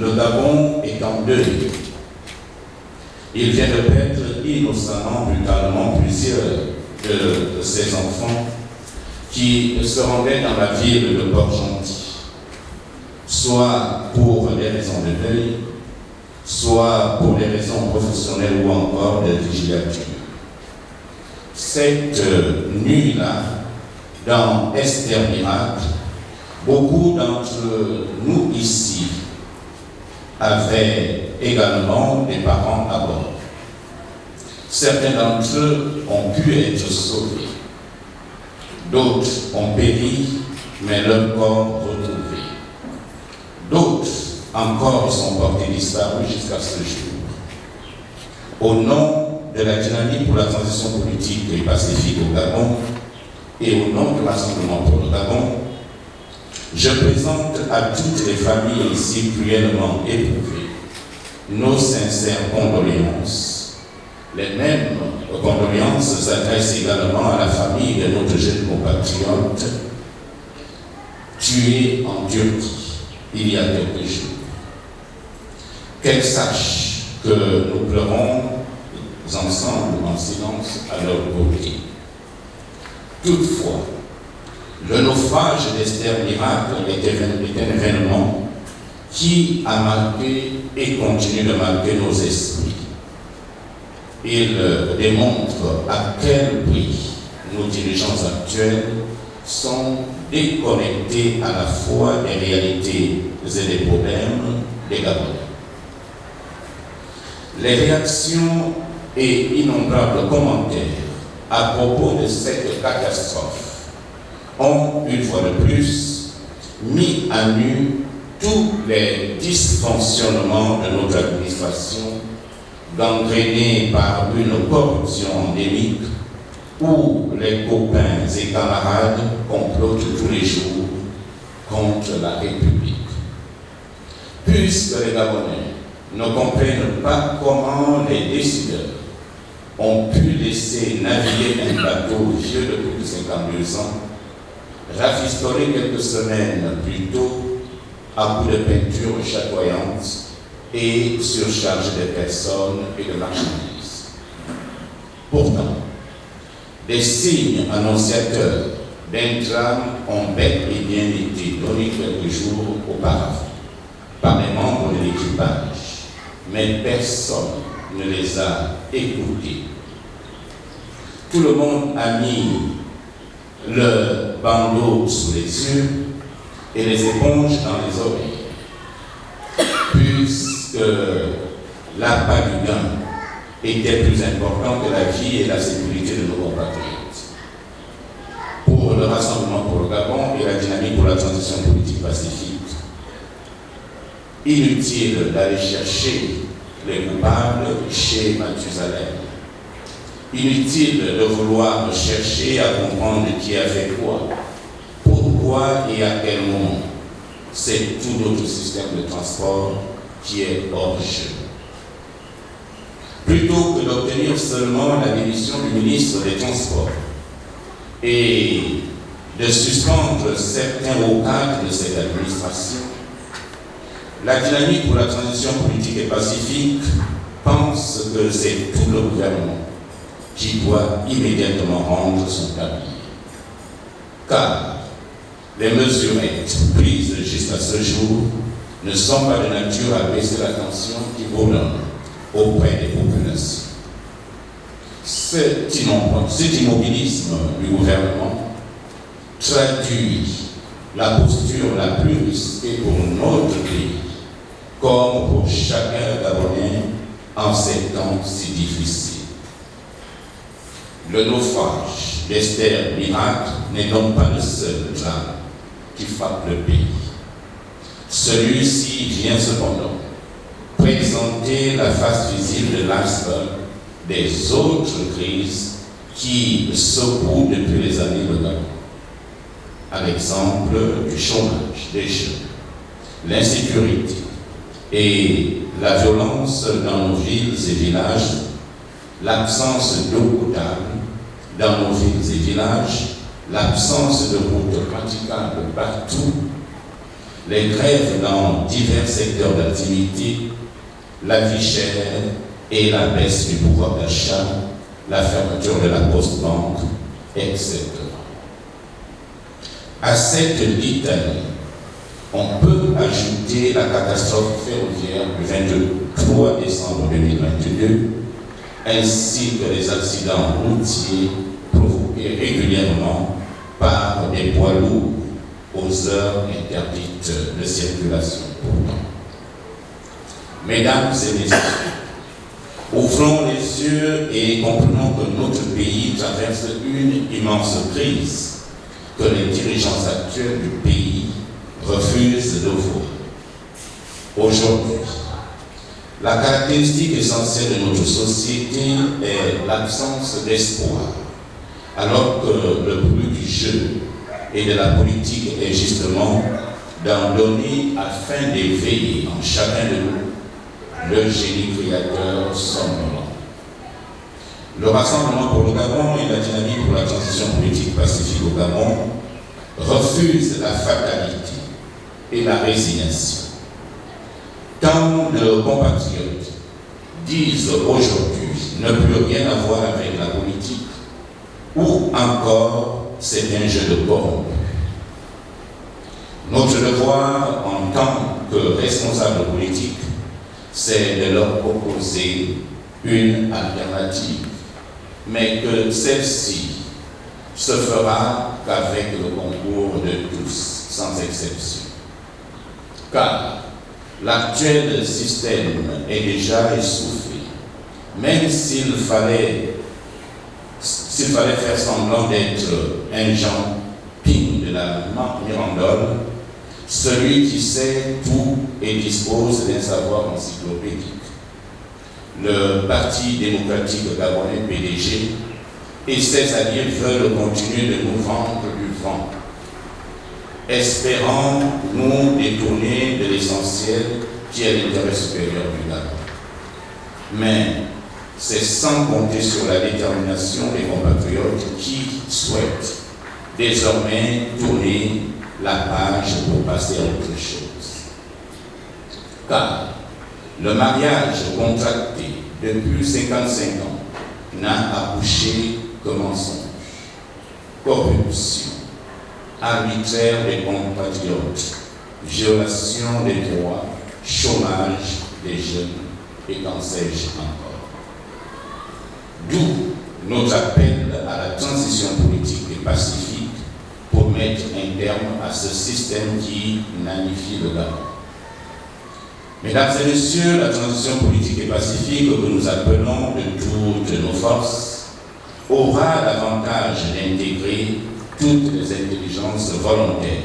le Gabon est en deuil. Il vient de perdre innocemment, brutalement, plusieurs de, ses enfants qui se rendaient dans la ville de Port-Gentil, soit pour des raisons de deuil, soit pour des raisons professionnelles ou encore de vigilature. Cette nuit-là, dans Esther Miracle, beaucoup d'entre nous ici avaient également des parents à bord. Certains d'entre eux ont pu être sauvés. D'autres ont péri, mais leur corps retrouvé. D'autres encore sont portés disparus jusqu'à ce jour. Au nom de la dynamique pour la transition politique et pacifique au Gabon et au nom de l'Assemblement pour le Gabon, je présente à toutes les familles ici cruellement éprouvées nos sincères condoléances. Les mêmes condoléances s'adressent également à la famille de notre jeune compatriote tué en Turquie il y a quelques jours. Qu'elle sache que nous pleurons ensemble en silence à leur côté. Toutefois, le naufrage d'Esther Miracle est un événement qui a marqué et continue de marquer nos esprits. Il démontre à quel prix nos dirigeants actuels sont déconnectés à la fois des réalités et des problèmes des Gabonais. Les réactions et innombrables commentaires à propos de cette catastrophe ont, une fois de plus, mis à nu tous les dysfonctionnements de notre administration, gangrénés par une corruption endémique où les copains et camarades complotent tous les jours contre la République. Puisque les Gabonais ne comprennent pas comment les décideurs ont pu laisser naviguer un bateau vieux de plus de 52 ans, rafistolé quelques semaines plus tôt à coups de peinture chatoyante et surchargé de personnes et de marchandises. Pourtant, des signes annonciateurs d'un drame ont bel et bien été donnés quelques jours auparavant par les membres de l'équipage, mais personne ne les a écoutés. Tout le monde a mis le bandeau sous les yeux et les éponges dans les oreilles, puisque l'appât du gain était plus important que la vie et la sécurité de nos compatriotes. Pour le Rassemblement pour le Gabon et la dynamique pour la transition politique pacifique, inutile d'aller chercher les coupables chez Mathusalem. Inutile de vouloir chercher à comprendre qui a quoi, pourquoi et à quel moment. C'est tout notre système de transport qui est hors jeu. Plutôt que d'obtenir seulement la démission du ministre des Transports et de suspendre certains hauts cadres de cette administration, la dynamique pour la transition politique et pacifique pense que c'est tout le gouvernement qui doit immédiatement rendre son tablier. Car les mesures prises jusqu'à ce jour ne sont pas de nature à baisser la tension qui bourdonne auprès des populations. Cet immobilisme du gouvernement traduit la posture la plus risquée pour notre pays comme pour chacun d'abonnés en ces temps si difficiles. Le naufrage d'Esther Miracle n'est donc pas le seul drame qui frappe le pays. Celui-ci vient cependant présenter la face visible de l'iceberg des autres crises qui secouent depuis les années de Gabon. À l'exemple du chômage des jeunes, l'insécurité, et la violence dans nos villes et villages, l'absence d'eau potable dans nos villes et villages, l'absence de routes praticables partout, les grèves dans divers secteurs d'activité, la vie chère et la baisse du pouvoir d'achat, la fermeture de la post-banque, etc. À cette litanie, on peut ajouter la catastrophe ferroviaire du 23 décembre 2022, ainsi que les accidents routiers provoqués régulièrement par des poids lourds aux heures interdites de circulation. Mesdames et messieurs, ouvrons les yeux et comprenons que notre pays traverse une immense crise que les dirigeants actuels du pays refusent de voir. Aujourd'hui, la caractéristique essentielle de notre société est l'absence d'espoir, alors que le but du jeu et de la politique est justement d'en donner afin d'éveiller en chacun de nous le génie créateur somnolent. Le Rassemblement pour le Gabon et la dynamique pour la transition politique pacifique au Gabon refusent la fatalité et la résignation. Tant de compatriotes disent aujourd'hui ne plus rien avoir avec la politique ou encore c'est un jeu de corps. Notre devoir en tant que responsable politique, c'est de leur proposer une alternative, mais que celle-ci se fera qu'avec le concours de tous, sans exception. Car l'actuel système est déjà essoufflé, même s'il fallait s'il fallait faire semblant d'être un Jean Ping de la Mirandole, celui qui sait tout et dispose d'un savoir encyclopédique. Le Parti démocratique gabonais PDG et ses alliés veulent continuer de nous vendre du vent, espérant nous détourner de l'essentiel qui est l'intérêt supérieur du Gabon. Mais c'est sans compter sur la détermination des compatriotes qui souhaitent désormais tourner la page pour passer à autre chose. Car le mariage contracté depuis 55 ans n'a accouché que mensonge, corruption, arbitraire des compatriotes, violation des droits, chômage des jeunes et qu'en sais-je encore? D'où notre appel à la transition politique et pacifique pour mettre un terme à ce système qui magnifie le Gabon. Mesdames et messieurs, la transition politique et pacifique que nous appelons de toutes nos forces aura l'avantage d'intégrer toutes les intelligences volontaires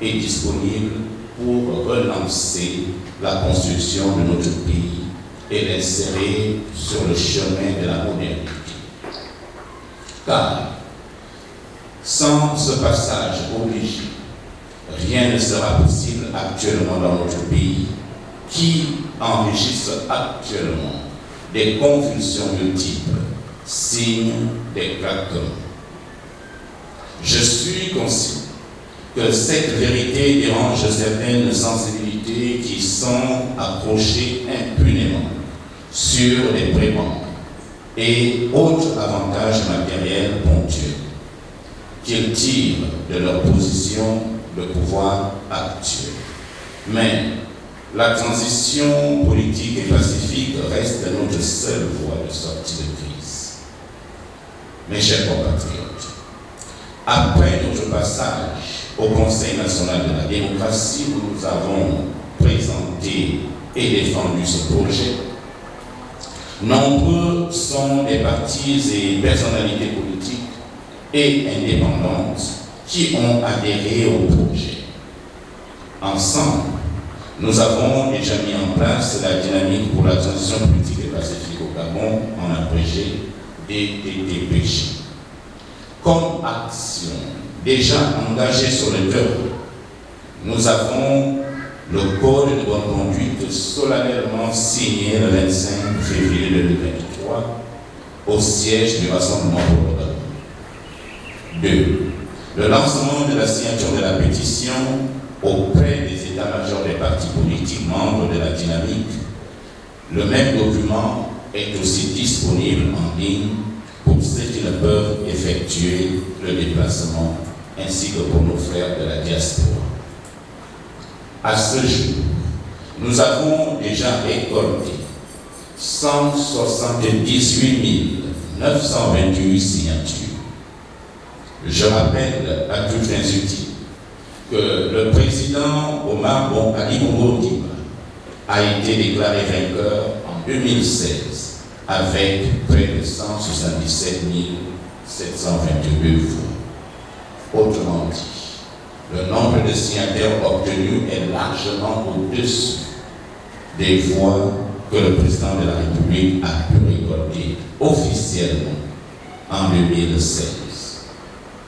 et disponibles pour relancer la construction de notre pays et l'insérer sur le chemin de la modernité. Car sans ce passage obligé, rien ne sera possible actuellement dans notre pays qui enregistre actuellement des convulsions multiples, signes des craquements. Je suis conscient que cette vérité dérange certaines sensibilités qui sont accrochées impunément sur les prébendes et autres avantages matériels ponctuels qu'ils tirent de leur position de pouvoir actuel. Mais la transition politique et pacifique reste notre seule voie de sortie de crise. Mes chers compatriotes, après notre passage au Conseil national de la démocratie nous avons présenté et défendu ce projet, Nombreux sont les partis et personnalités politiques et indépendantes qui ont adhéré au projet. Ensemble, nous avons déjà mis en place la dynamique pour la transition politique et pacifique au Gabon en abrégé DTTPJ. Comme action déjà engagée sur le terrain, nous avons le code de bonne conduite solennellement signé le 25 février 2023 au siège du Rassemblement pour le 2. Le lancement de la signature de la pétition auprès des États états-majors des partis politiques membres de la dynamique, le même document est aussi disponible en ligne pour ceux qui ne peuvent effectuer le déplacement, ainsi que pour nos frères de la diaspora. À ce jour, nous avons déjà récolté 178 928 signatures. Je rappelle à toutes les utiles que le président Omar Bon Ali a été déclaré vainqueur en 2016 avec près de 177 722 voix. Autrement dit, le nombre de signataires obtenus est largement au-dessus des voix que le président de la République a pu récolter officiellement en 2016.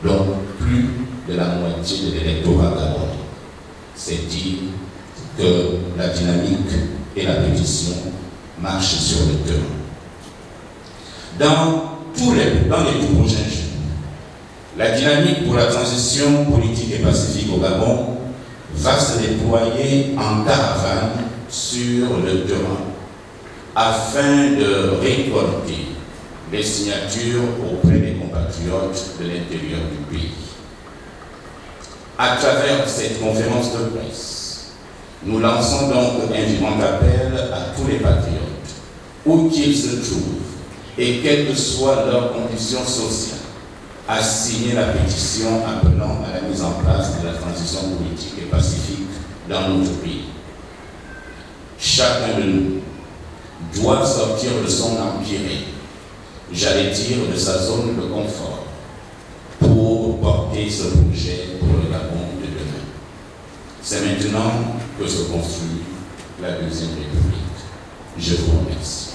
Donc, plus de la moitié de l'électorat gabonais. C'est dire que la dynamique et la pétition marchent sur le terrain. Dans tous les, dans les prochains jours, la dynamique pour la transition politique et pacifique au Gabon va se déployer en caravane sur le terrain afin de récolter les signatures auprès des compatriotes de l'intérieur du pays. À travers cette conférence de presse, nous lançons donc un vivant appel à tous les patriotes, où qu'ils se trouvent, et quelle que soit leur condition sociale, à signer la pétition appelant à la mise en place de la transition politique et pacifique dans notre pays. Chacun de nous doit sortir de son empire, j'allais dire de sa zone de confort, pour porter ce projet pour le Gabon de demain. C'est maintenant que se construit la Deuxième République. Je vous remercie.